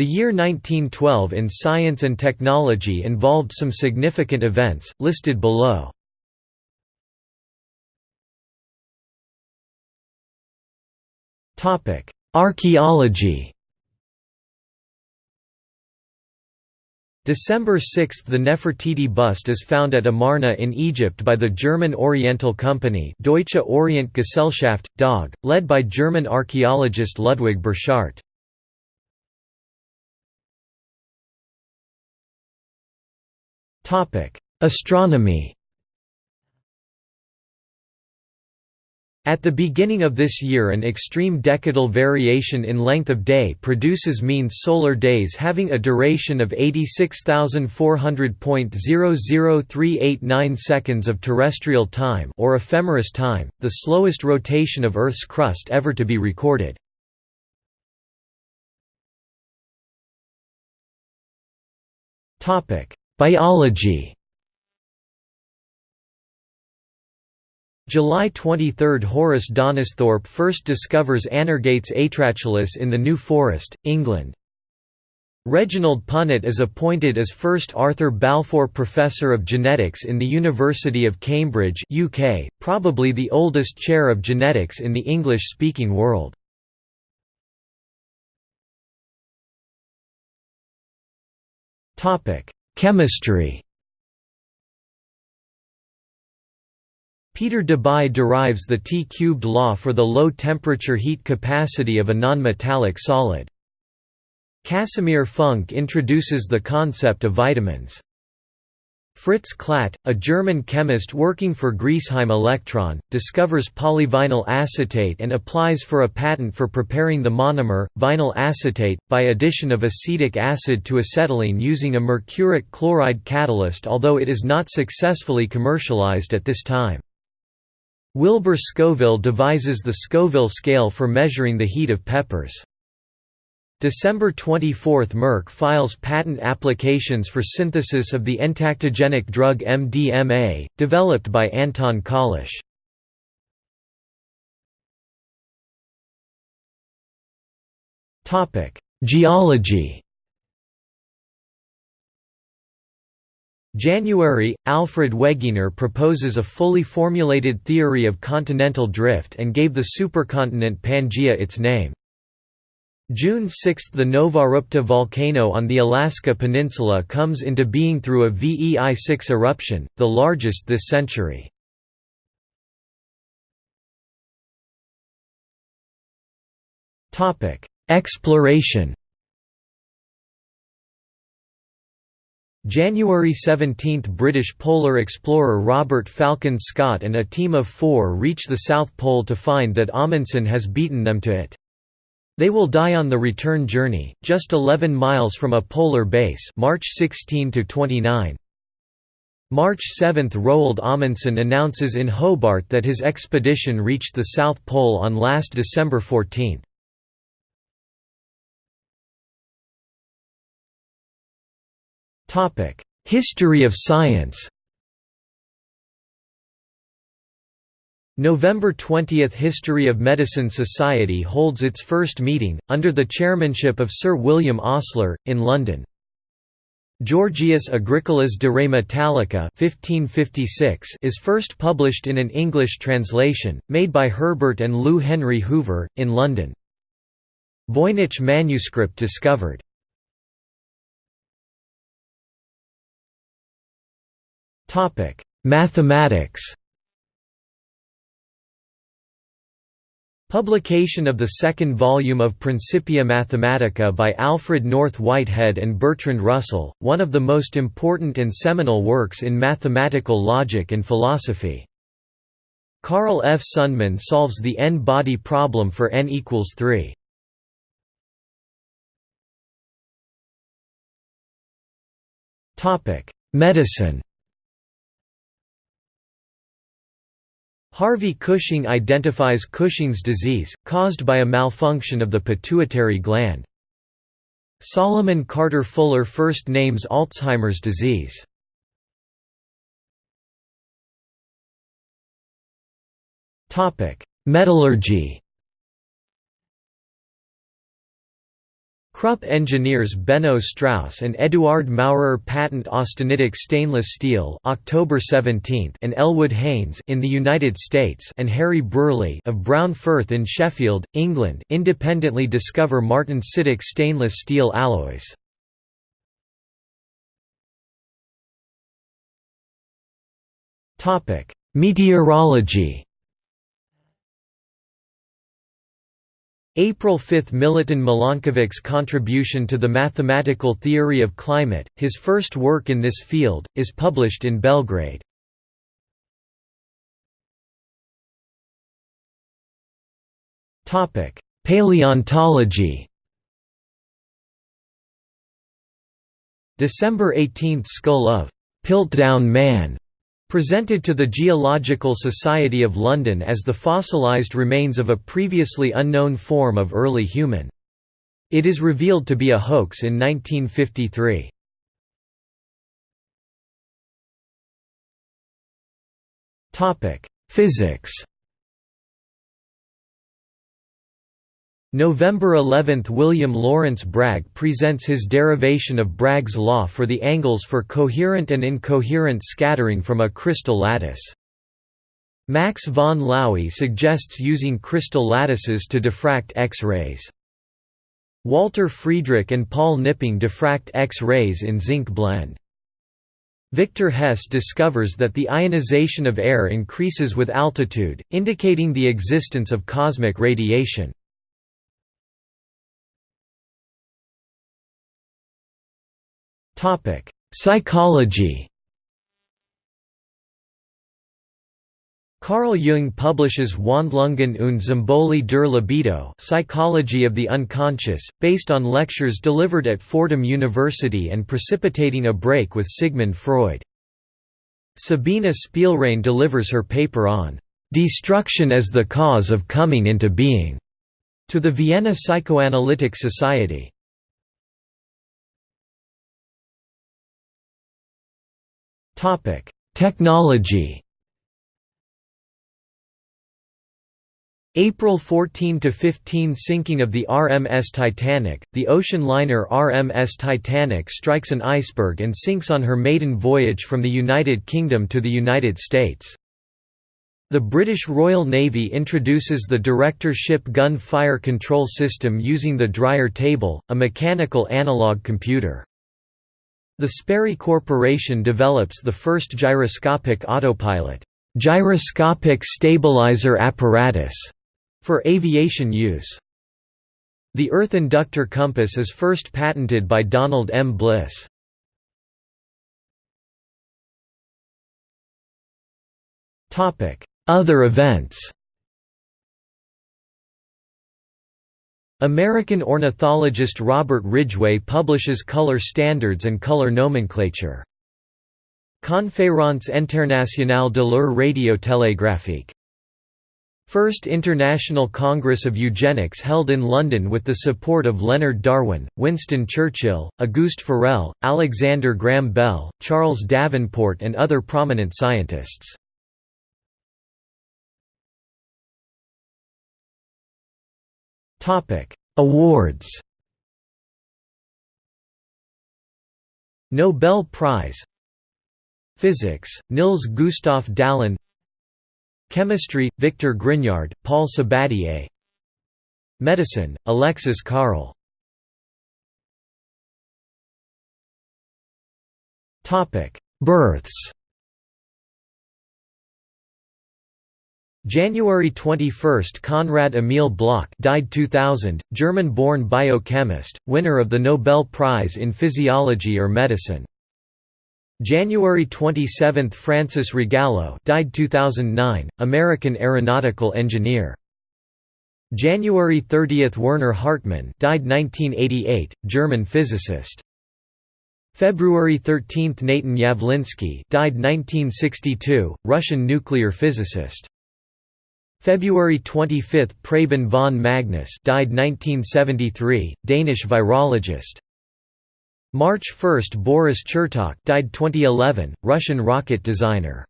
The year 1912 in science and technology involved some significant events, listed below. Archaeology December 6 – The Nefertiti bust is found at Amarna in Egypt by the German Oriental Company Deutsche Orient Gesellschaft, DOG, led by German archaeologist Ludwig Borchardt. Astronomy At the beginning of this year an extreme decadal variation in length of day produces mean solar days having a duration of 86,400.00389 seconds of terrestrial time or ephemeris time, the slowest rotation of Earth's crust ever to be recorded. Biology July 23 – Horace Donisthorpe first discovers Anergates atratulus in the New Forest, England. Reginald Punnett is appointed as first Arthur Balfour Professor of Genetics in the University of Cambridge UK, probably the oldest chair of genetics in the English-speaking world. Chemistry Peter Debye derives the T-cubed law for the low-temperature heat capacity of a non-metallic solid. Casimir Funk introduces the concept of vitamins. Fritz Klatt, a German chemist working for Griesheim Elektron, discovers polyvinyl acetate and applies for a patent for preparing the monomer, vinyl acetate, by addition of acetic acid to acetylene using a mercuric chloride catalyst although it is not successfully commercialized at this time. Wilbur Scoville devises the Scoville scale for measuring the heat of peppers. December 24 – Merck files patent applications for synthesis of the entactogenic drug MDMA, developed by Anton Köllisch. Geology January, Alfred Wegener proposes a fully formulated theory of continental drift and gave the supercontinent Pangaea its name. June 6 – The Novarupta volcano on the Alaska Peninsula comes into being through a VEI-6 eruption, the largest this century. Exploration January 17 – British polar explorer Robert Falcon Scott and a team of four reach the South Pole to find that Amundsen has beaten them to it. They will die on the return journey, just 11 miles from a polar base March 16 29. March 7 – Roald Amundsen announces in Hobart that his expedition reached the South Pole on last December 14. History of science November 20 – History of Medicine Society holds its first meeting, under the chairmanship of Sir William Osler, in London. Georgius Agricolas de Re Metallica 1556 is first published in an English translation, made by Herbert and Lou Henry Hoover, in London. Voynich manuscript discovered Mathematics. Publication of the second volume of Principia Mathematica by Alfred North Whitehead and Bertrand Russell, one of the most important and seminal works in mathematical logic and philosophy. Carl F. Sundman solves the n-body problem for n equals 3. Medicine Harvey Cushing identifies Cushing's disease, caused by a malfunction of the pituitary gland. Solomon Carter Fuller first names Alzheimer's disease. Metallurgy Krupp engineers Benno Strauss and Eduard Maurer patent austenitic stainless steel October 17 and Elwood Haynes in the United States and Harry Brearley of Brown Firth in Sheffield, England independently discover martensitic stainless steel alloys. Meteorology April 5 Milutin Milankovic's contribution to the mathematical theory of climate, his first work in this field, is published in Belgrade. Paleontology December 18 – Skull of Piltdown Man Presented to the Geological Society of London as the fossilized remains of a previously unknown form of early human. It is revealed to be a hoax in 1953. Physics November 11 – William Lawrence Bragg presents his derivation of Bragg's law for the angles for coherent and incoherent scattering from a crystal lattice. Max von Laue suggests using crystal lattices to diffract X-rays. Walter Friedrich and Paul Knipping diffract X-rays in zinc blende. Victor Hess discovers that the ionization of air increases with altitude, indicating the existence of cosmic radiation. Psychology Carl Jung publishes Wandlungen und Symbole der Libido Psychology of the Unconscious, based on lectures delivered at Fordham University and precipitating a break with Sigmund Freud. Sabina Spielrein delivers her paper on "'Destruction as the Cause of Coming into Being' to the Vienna Psychoanalytic Society. Technology April 14–15 Sinking of the RMS Titanic – The ocean liner RMS Titanic strikes an iceberg and sinks on her maiden voyage from the United Kingdom to the United States. The British Royal Navy introduces the director-ship gun fire control system using the Dreyer table, a mechanical analog computer. The Sperry Corporation develops the first gyroscopic autopilot gyroscopic stabilizer apparatus for aviation use. The Earth inductor compass is first patented by Donald M. Bliss. Other events American ornithologist Robert Ridgway publishes color standards and color nomenclature. Conférence internationale de l'heure radiotélégraphique. First International Congress of Eugenics held in London with the support of Leonard Darwin, Winston Churchill, Auguste Forel, Alexander Graham Bell, Charles Davenport and other prominent scientists. Topic: Awards. Nobel Prize. Physics: Nils Gustav Dalén. Chemistry: Victor Grignard, Paul Sabatier. Medicine: Alexis Carrel. Topic: Births. January 21 – Konrad Emil Bloch died 2000, German-born biochemist, winner of the Nobel Prize in Physiology or Medicine. January 27 – Francis Rogallo died 2009, American aeronautical engineer. January 30 – Werner Hartmann died 1988, German physicist. February 13 – Natan Yavlinsky died 1962, Russian nuclear physicist. February 25 – Preben von Magnus died 1973, Danish virologist. March 1 – Boris Chertok died 2011, Russian rocket designer.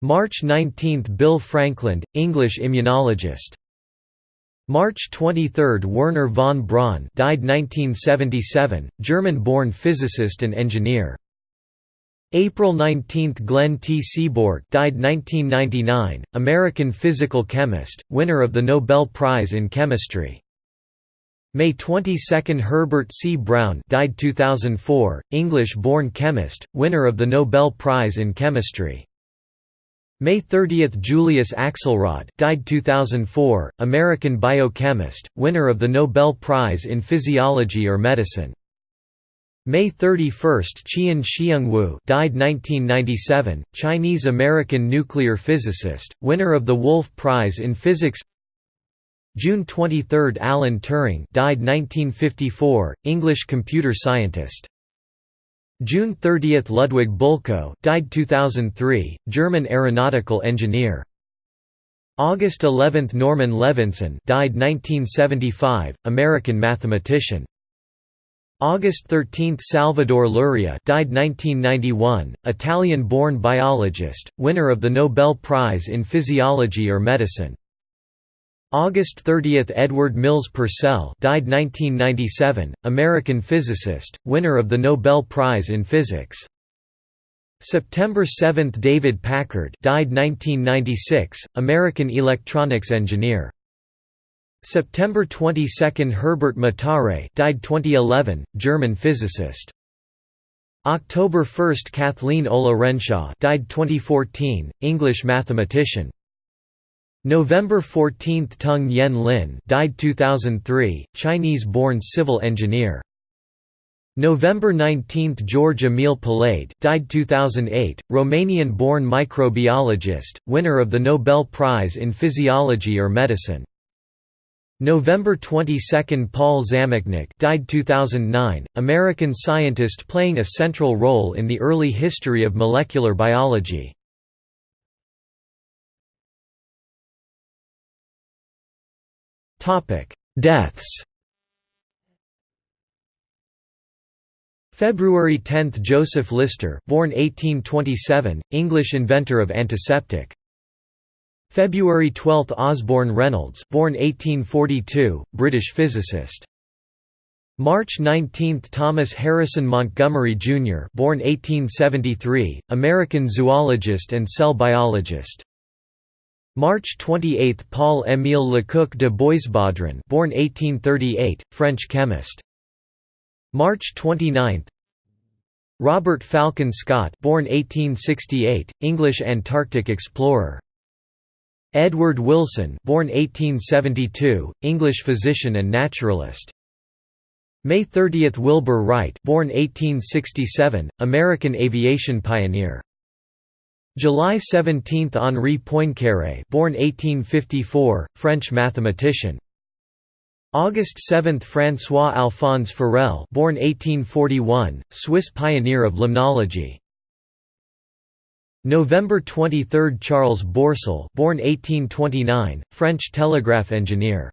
March 19 – Bill Frankland, English immunologist. March 23 – Wernher von Braun died 1977, German-born physicist and engineer. April 19 – Glenn T. Seaborg died 1999, American physical chemist, winner of the Nobel Prize in Chemistry. May 22 – Herbert C. Brown died 2004, English-born chemist, winner of the Nobel Prize in Chemistry. May 30 – Julius Axelrod died 2004, American biochemist, winner of the Nobel Prize in Physiology or Medicine. May 31 – Chien-Shiung Wu died 1997, Chinese-American nuclear physicist, winner of the Wolf Prize in Physics June 23 – Alan Turing died 1954, English computer scientist June 30 – Ludwig Bölkow died 2003, German aeronautical engineer. August 11 – Norman Levinson died 1975, American mathematician. August 13 – Salvador Luria died 1991, Italian-born biologist, winner of the Nobel Prize in Physiology or Medicine. August 30 – Edward Mills Purcell died 1997, American physicist, winner of the Nobel Prize in Physics. September 7 – David Packard died 1996, American electronics engineer. September 22 – Herbert Matare died 2011, German physicist. October 1 – Kathleen Ollerenshaw died 2014, English mathematician. November 14 – Tung Yen Lin died 2003, Chinese-born civil engineer. November 19 – George Emil Palade died 2008, Romanian-born microbiologist, winner of the Nobel Prize in Physiology or Medicine. November 22 – Paul Zamecnik died 2009, American scientist playing a central role in the early history of molecular biology. Topic: Deaths. February 10 – Joseph Lister born 1827, English inventor of antiseptic. February 12 – Osborne Reynolds born 1842, British physicist. March 19 – Thomas Harrison Montgomery, Jr. born 1873, American zoologist and cell biologist. March 28 – Paul-Émile Lecoq de Boisbaudran born 1838, French chemist. March 29 Robert Falcon Scott born 1868, English Antarctic explorer. Edward Wilson born 1872, English physician and naturalist. May 30 – Wilbur Wright born 1867, American aviation pioneer. July 17 – Henri Poincaré born 1854, French mathematician. August 7 – François-Alphonse Forel born 1841, Swiss pioneer of limnology. November 23 – Charles Bourseul born 1829, French telegraph engineer.